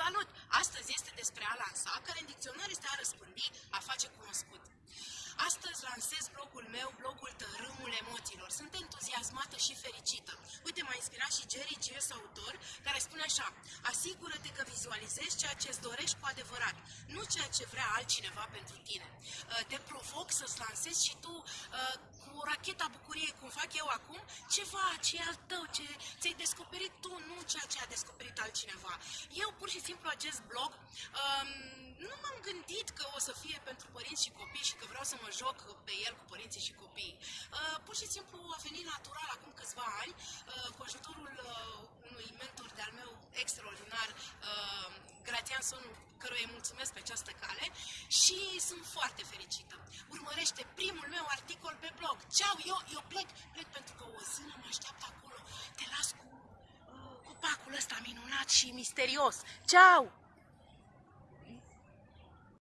Salut! Astăzi este despre a lansa, care în dicționar este a răspândi, a face cunoscut. Astăzi lansez blogul meu, blogul Tărâmul Emoțiilor. Sunt entuziasmată și fericită. Uite, m-a inspirat și Jerry G.S. autor, care spune așa Asigură-te că vizualizezi ceea ce îți dorești cu adevărat, nu ceea ce vrea altcineva pentru tine. Uh, te provoc să-ți lansezi și tu uh, cu racheta bucuriei, cum fac eu acum, ceva ce e al tău, ce ți-ai descoperit tu, nu ceea ce a descoperit altcineva. Eu pur și simplu acest blog um, nu m-am gândit că o să fie pentru părinți și copii și că vreau să mă joc pe el cu părinții și copiii. Uh, pur și simplu a venit natural acum câțiva ani, uh, cu ajutorul uh, unui mentor de-al meu extraordinar, uh, Gratian Sonu, căruia îi mulțumesc pe această cale și sunt foarte fericită. Urmărește primul meu articol pe blog. Ceau, eu, eu plec, plec pentru că o zână mă așteaptă acolo. Te las cu uh, copacul ăsta minunat și misterios. Ceau!